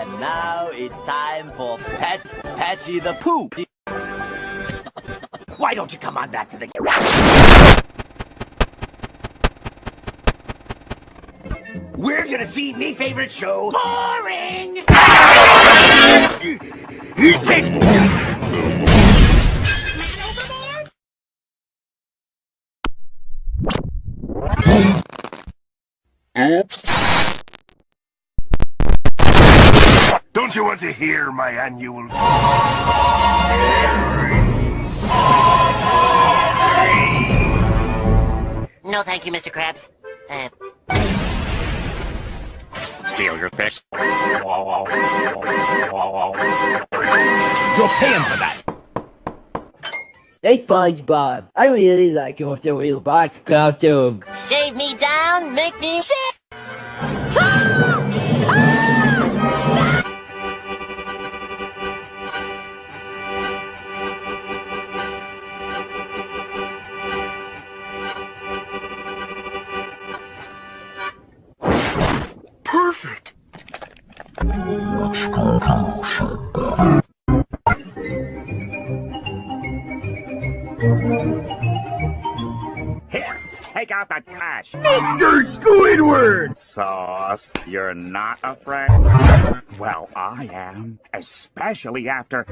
And now it's time for Pat Patchy the Poop. Why don't you come on back to the... We're gonna see me favorite show. Boring! Don't you want to hear my annual... No, thank you, Mr. Krabs. Uh, Steal your fish. You're paying for that. Hey, SpongeBob. I really like your silly box costume. shave me down, make me shit. Here, take out the trash. Mr. Squidward! Sauce, you're not afraid? Well, I am. Especially after...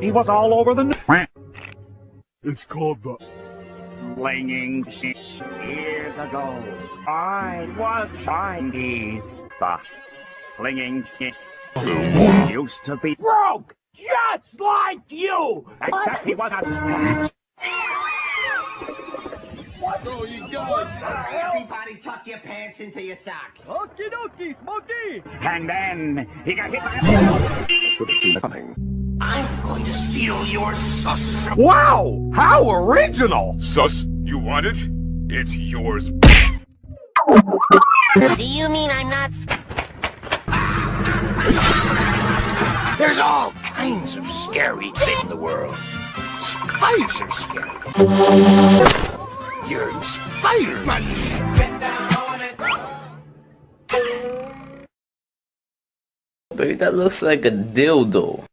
He was all over the... It's called the... Flinging shit years ago. I was Chinese. The flinging shit used to be broke, just like you. Except he was a scratch. Everybody tuck your pants into your socks. Okie dokie, Smokey! And then he got hit by a... Should have seen it coming. I'm going to steal your sus. Wow! How original! Sus, you want it? It's yours. Do you mean I'm not... There's all kinds of scary shit in the world. Spiders are scary. You're Spider-Man. Baby, that looks like a dildo.